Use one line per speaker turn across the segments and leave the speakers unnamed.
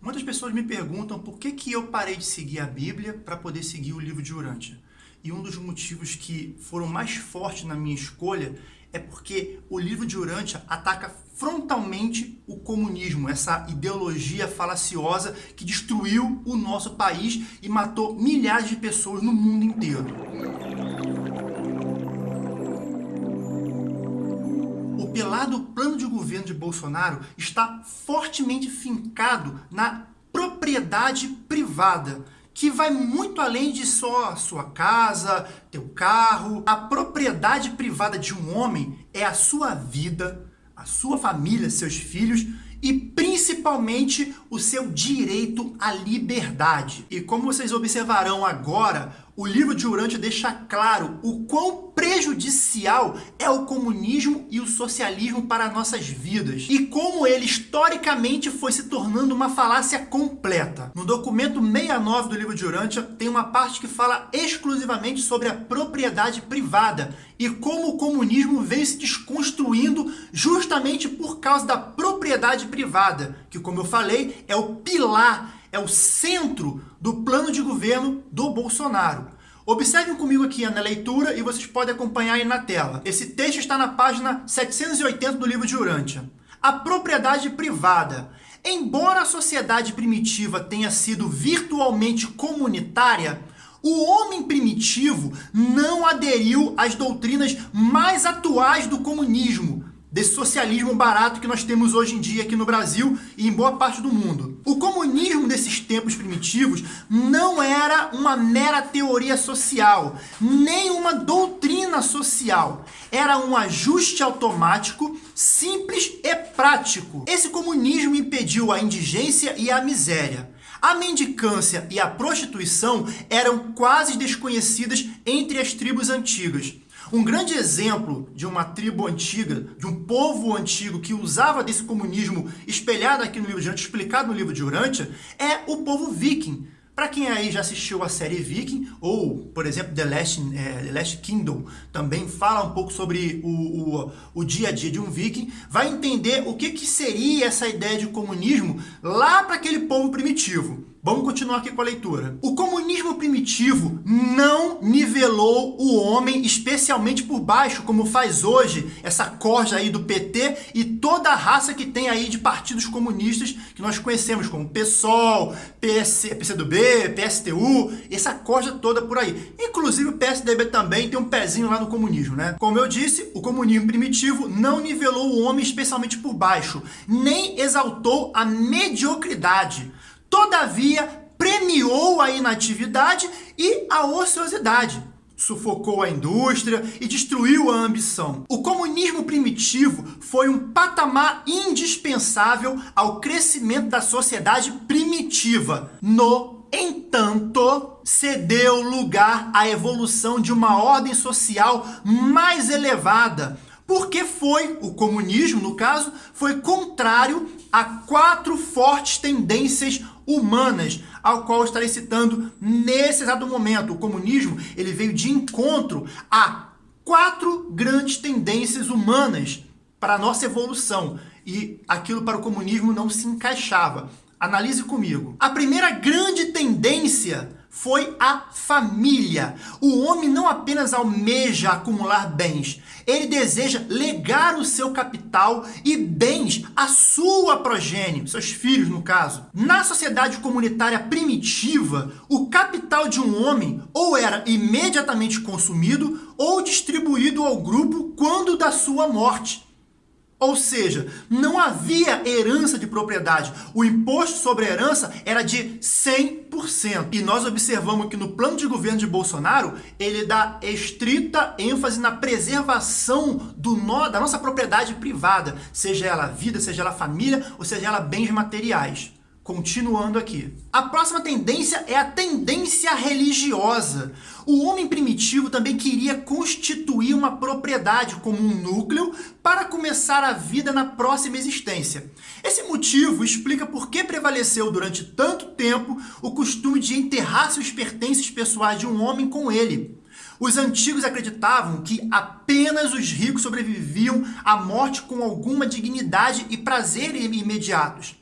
Muitas pessoas me perguntam por que, que eu parei de seguir a Bíblia para poder seguir o livro de Urântia. E um dos motivos que foram mais fortes na minha escolha é porque o livro de Urântia ataca frontalmente o comunismo, essa ideologia falaciosa que destruiu o nosso país e matou milhares de pessoas no mundo inteiro. O pelado plano de governo de Bolsonaro está fortemente fincado na propriedade privada, que vai muito além de só sua casa, teu carro. A propriedade privada de um homem é a sua vida, a sua família, seus filhos e principalmente o seu direito à liberdade. E como vocês observarão agora, o livro de Urântia deixa claro o quão prejudicial é o comunismo e o socialismo para nossas vidas e como ele historicamente foi se tornando uma falácia completa. No documento 69 do livro de Urântia tem uma parte que fala exclusivamente sobre a propriedade privada e como o comunismo veio se desconstruindo justamente por causa da propriedade privada, que como eu falei é o pilar é o centro do plano de governo do Bolsonaro. Observem comigo aqui na leitura e vocês podem acompanhar aí na tela. Esse texto está na página 780 do livro de Urântia. A propriedade privada. Embora a sociedade primitiva tenha sido virtualmente comunitária, o homem primitivo não aderiu às doutrinas mais atuais do comunismo, desse socialismo barato que nós temos hoje em dia aqui no Brasil e em boa parte do mundo. O comunismo desses tempos primitivos não era uma mera teoria social, nem uma doutrina social. Era um ajuste automático, simples e prático. Esse comunismo impediu a indigência e a miséria. A mendicância e a prostituição eram quase desconhecidas entre as tribos antigas. Um grande exemplo de uma tribo antiga, de um povo antigo que usava desse comunismo espelhado aqui no livro de Urântia, explicado no livro de Urântia, é o povo viking. Para quem aí já assistiu a série Viking, ou, por exemplo, The Last, é, The Last Kingdom, também fala um pouco sobre o, o, o, dia a dia de um viking, vai entender o que, que seria essa ideia de comunismo lá para aquele povo primitivo. Vamos continuar aqui com a leitura. O comunismo primitivo não nivelou o homem especialmente por baixo, como faz hoje essa corja aí do PT e toda a raça que tem aí de partidos comunistas que nós conhecemos como PSOL, PC, PCdoB, PSTU, essa corja toda por aí. Inclusive o PSDB também tem um pezinho lá no comunismo, né? Como eu disse, o comunismo primitivo não nivelou o homem especialmente por baixo, nem exaltou a mediocridade. Todavia, premiou a inatividade e a ociosidade. Sufocou a indústria e destruiu a ambição. O comunismo primitivo foi um patamar indispensável ao crescimento da sociedade primitiva. No entanto, cedeu lugar à evolução de uma ordem social mais elevada, porque foi, o comunismo no caso, foi contrário a quatro fortes tendências humanas, ao qual estarei citando nesse exato momento. O comunismo ele veio de encontro a quatro grandes tendências humanas para a nossa evolução. E aquilo para o comunismo não se encaixava. Analise comigo. A primeira grande tendência foi a família. O homem não apenas almeja acumular bens, ele deseja legar o seu capital e bens à sua progênie, seus filhos no caso. Na sociedade comunitária primitiva, o capital de um homem ou era imediatamente consumido ou distribuído ao grupo quando da sua morte. Ou seja, não havia herança de propriedade. O imposto sobre a herança era de 100%. E nós observamos que no plano de governo de Bolsonaro, ele dá estrita ênfase na preservação do no, da nossa propriedade privada, seja ela vida, seja ela família, ou seja ela bens materiais. Continuando aqui. A próxima tendência é a tendência religiosa. O homem primitivo também queria constituir uma propriedade como um núcleo para começar a vida na próxima existência. Esse motivo explica por que prevaleceu durante tanto tempo o costume de enterrar seus pertences pessoais de um homem com ele. Os antigos acreditavam que apenas os ricos sobreviviam à morte com alguma dignidade e prazer imediatos.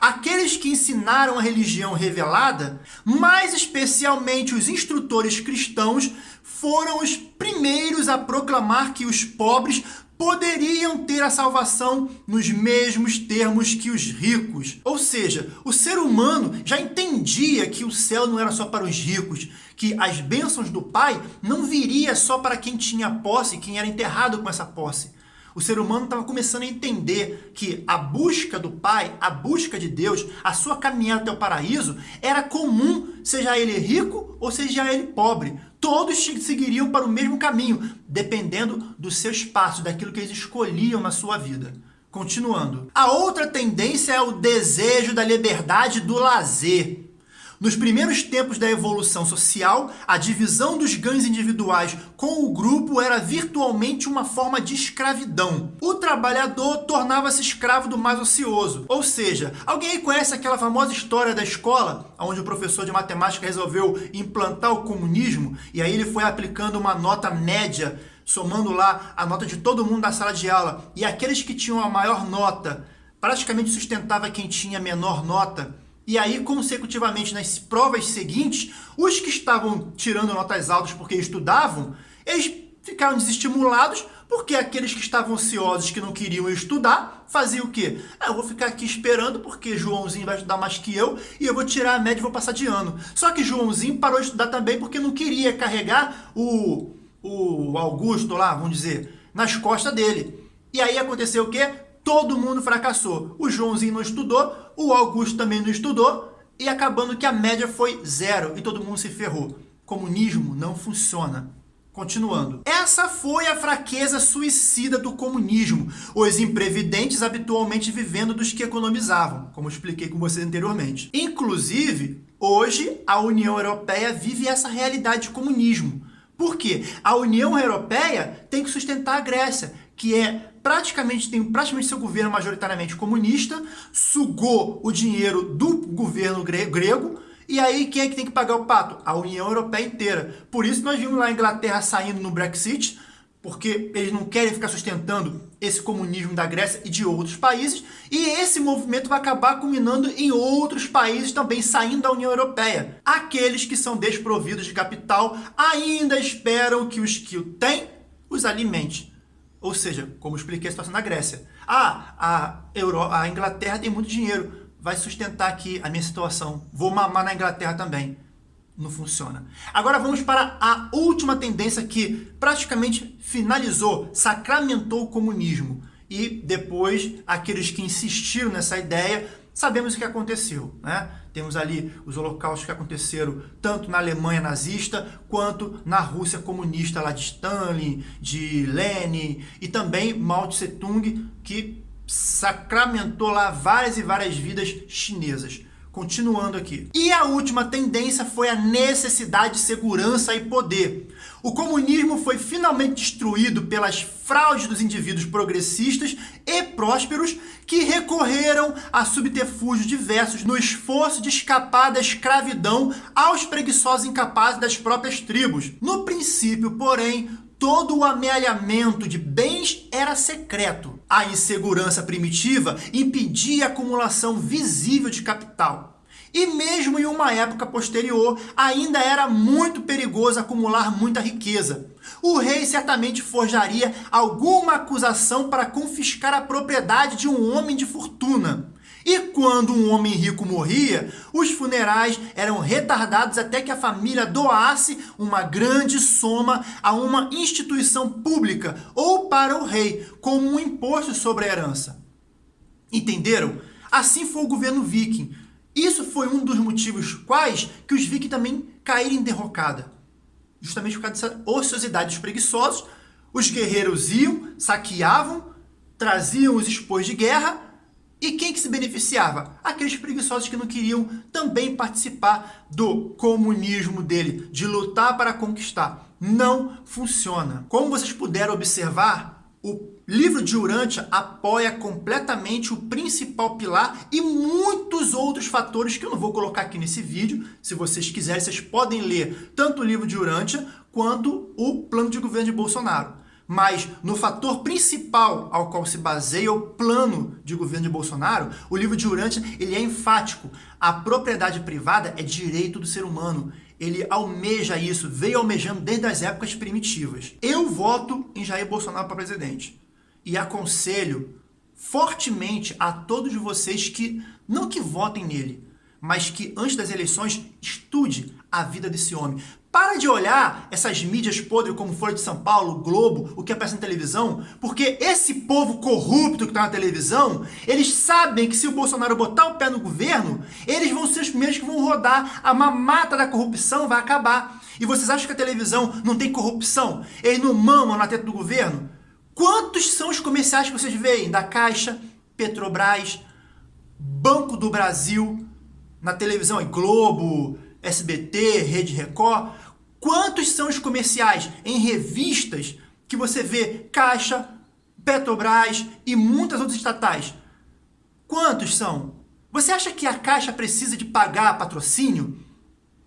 Aqueles que ensinaram a religião revelada, mais especialmente os instrutores cristãos, foram os primeiros a proclamar que os pobres poderiam ter a salvação nos mesmos termos que os ricos. Ou seja, o ser humano já entendia que o céu não era só para os ricos, que as bênçãos do Pai não viria só para quem tinha posse, quem era enterrado com essa posse. O ser humano estava começando a entender que a busca do Pai, a busca de Deus, a sua caminhada até o paraíso era comum, seja ele rico ou seja ele pobre. Todos seguiriam para o mesmo caminho, dependendo dos seus passos, daquilo que eles escolhiam na sua vida. Continuando. A outra tendência é o desejo da liberdade do lazer. Nos primeiros tempos da evolução social, a divisão dos ganhos individuais com o grupo era virtualmente uma forma de escravidão. O trabalhador tornava-se escravo do mais ocioso. Ou seja, alguém aí conhece aquela famosa história da escola, onde o professor de matemática resolveu implantar o comunismo e aí ele foi aplicando uma nota média, somando lá a nota de todo mundo da sala de aula, e aqueles que tinham a maior nota praticamente sustentava quem tinha menor nota e aí, consecutivamente, nas provas seguintes, os que estavam tirando notas altas porque estudavam, eles ficaram desestimulados porque aqueles que estavam ansiosos, que não queriam estudar, faziam o quê? Ah, eu vou ficar aqui esperando porque Joãozinho vai estudar mais que eu e eu vou tirar a média e vou passar de ano. Só que Joãozinho parou de estudar também porque não queria carregar o, o Augusto lá, vamos dizer, nas costas dele. E aí aconteceu o quê? Todo mundo fracassou. O Joãozinho não estudou, o Augusto também não estudou, e acabando que a média foi zero e todo mundo se ferrou. Comunismo não funciona. Continuando. Essa foi a fraqueza suicida do comunismo, os imprevidentes habitualmente vivendo dos que economizavam, como expliquei com vocês anteriormente. Inclusive, hoje a União Europeia vive essa realidade de comunismo. Por quê? A União Europeia tem que sustentar a Grécia, que é praticamente tem praticamente seu governo majoritariamente comunista, sugou o dinheiro do governo grego, e aí quem é que tem que pagar o pato? A União Europeia inteira. Por isso nós vimos lá a Inglaterra saindo no Brexit, porque eles não querem ficar sustentando esse comunismo da Grécia e de outros países, e esse movimento vai acabar culminando em outros países também saindo da União Europeia. Aqueles que são desprovidos de capital ainda esperam que os que o têm os alimente. Ou seja, como expliquei a situação na Grécia. Ah, a, Euro, a Inglaterra tem muito dinheiro, vai sustentar aqui a minha situação. Vou mamar na Inglaterra também. Não funciona. Agora vamos para a última tendência que praticamente finalizou, sacramentou o comunismo. E depois, aqueles que insistiram nessa ideia sabemos o que aconteceu. Né? Temos ali os holocaustos que aconteceram tanto na Alemanha nazista quanto na Rússia comunista lá de Stalin, de Lenin e também Mao Tse Tung, que sacramentou lá várias e várias vidas chinesas. Continuando aqui. E a última tendência foi a necessidade de segurança e poder. O comunismo foi finalmente destruído pelas fraudes dos indivíduos progressistas e prósperos que recorreram a subterfúgios diversos no esforço de escapar da escravidão aos preguiçosos incapazes das próprias tribos. No princípio, porém, todo o amealhamento de bens era secreto. A insegurança primitiva impedia a acumulação visível de capital. E mesmo em uma época posterior, ainda era muito perigoso acumular muita riqueza. O rei certamente forjaria alguma acusação para confiscar a propriedade de um homem de fortuna. E quando um homem rico morria, os funerais eram retardados até que a família doasse uma grande soma a uma instituição pública ou para o rei, como um imposto sobre a herança. Entenderam? Assim foi o governo viking. Isso foi um dos motivos quais que os vikings também caíram em derrocada. Justamente por causa dessa ociosidade dos preguiçosos, os guerreiros iam, saqueavam, traziam os expôs de guerra e quem que se beneficiava? Aqueles preguiçosos que não queriam também participar do comunismo dele, de lutar para conquistar. Não funciona. Como vocês puderam observar, o livro de Urântia apoia completamente o principal pilar e muitos outros fatores que eu não vou colocar aqui nesse vídeo. Se vocês quiserem, vocês podem ler tanto o livro de Urântia quanto o plano de governo de Bolsonaro. Mas no fator principal ao qual se baseia o plano de governo de Bolsonaro, o livro de Urântia ele é enfático. A propriedade privada é direito do ser humano. Ele almeja isso, veio almejando desde as épocas primitivas. Eu voto em Jair Bolsonaro para presidente. E aconselho fortemente a todos vocês que, não que votem nele, mas que antes das eleições estude a vida desse homem. Para de olhar essas mídias podres como Folha de São Paulo, Globo, o que aparece na televisão, porque esse povo corrupto que está na televisão, eles sabem que se o Bolsonaro botar o pé no governo, eles vão ser os primeiros que vão rodar, a mamata da corrupção vai acabar. E vocês acham que a televisão não tem corrupção? Eles não mamam na teta do governo? Quantos são os comerciais que vocês veem da Caixa, Petrobras, Banco do Brasil, na televisão, Globo, SBT, Rede Record? Quantos são os comerciais em revistas que você vê Caixa, Petrobras e muitas outras estatais? Quantos são? Você acha que a Caixa precisa de pagar patrocínio?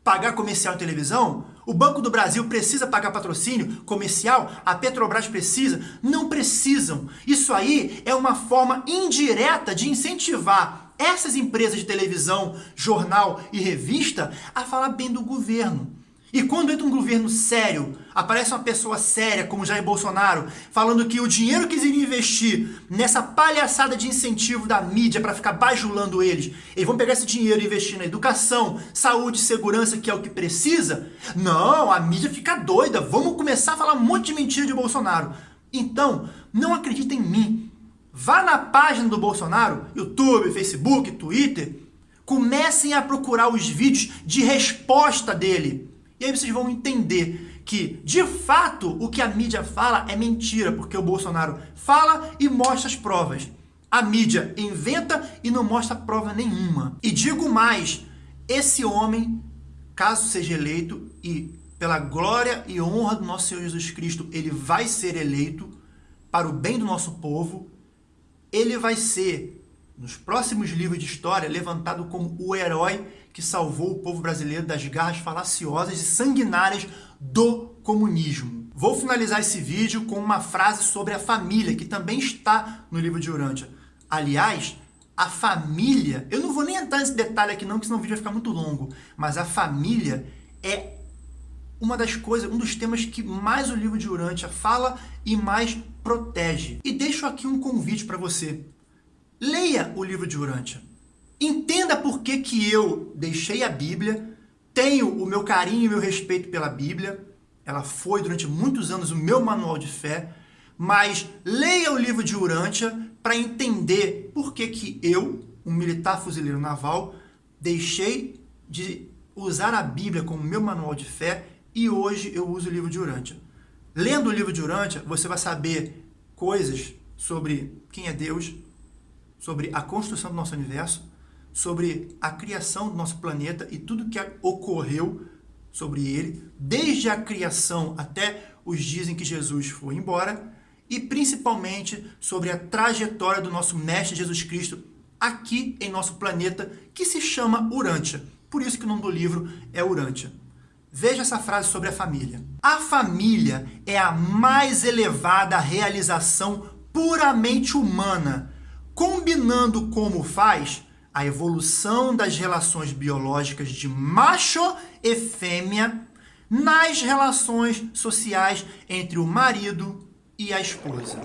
Pagar comercial em televisão? O Banco do Brasil precisa pagar patrocínio comercial? A Petrobras precisa? Não precisam. Isso aí é uma forma indireta de incentivar essas empresas de televisão, jornal e revista a falar bem do governo. E quando entra um governo sério, aparece uma pessoa séria como Jair Bolsonaro, falando que o dinheiro que eles iriam investir nessa palhaçada de incentivo da mídia para ficar bajulando eles, eles vão pegar esse dinheiro e investir na educação, saúde, segurança, que é o que precisa? Não, a mídia fica doida, vamos começar a falar um monte de mentira de Bolsonaro. Então, não acredita em mim. Vá na página do Bolsonaro, YouTube, Facebook, Twitter, comecem a procurar os vídeos de resposta dele e aí vocês vão entender que, de fato, o que a mídia fala é mentira, porque o Bolsonaro fala e mostra as provas. A mídia inventa e não mostra prova nenhuma. E digo mais, esse homem, caso seja eleito e pela glória e honra do nosso Senhor Jesus Cristo, ele vai ser eleito para o bem do nosso povo, ele vai ser, nos próximos livros de história, levantado como o herói que salvou o povo brasileiro das garras falaciosas e sanguinárias do comunismo. Vou finalizar esse vídeo com uma frase sobre a família, que também está no livro de Urântia. Aliás, a família, eu não vou nem entrar nesse detalhe aqui não, porque senão o vídeo vai ficar muito longo, mas a família é uma das coisas, um dos temas que mais o livro de Urântia fala e mais protege. E deixo aqui um convite para você. Leia o livro de Urântia. Entenda por que, que eu deixei a Bíblia, tenho o meu carinho e o meu respeito pela Bíblia, ela foi durante muitos anos o meu manual de fé, mas leia o livro de Urântia para entender por que, que eu, um militar fuzileiro naval, deixei de usar a Bíblia como meu manual de fé e hoje eu uso o livro de Urântia. Lendo o livro de Urântia, você vai saber coisas sobre quem é Deus, sobre a construção do nosso universo, sobre a criação do nosso planeta e tudo que ocorreu sobre ele, desde a criação até os dias em que Jesus foi embora, e principalmente sobre a trajetória do nosso Mestre Jesus Cristo aqui em nosso planeta, que se chama Urântia. Por isso que o nome do livro é Urântia. Veja essa frase sobre a família. A família é a mais elevada realização puramente humana, combinando como faz a evolução das relações biológicas de macho e fêmea nas relações sociais entre o marido e a esposa.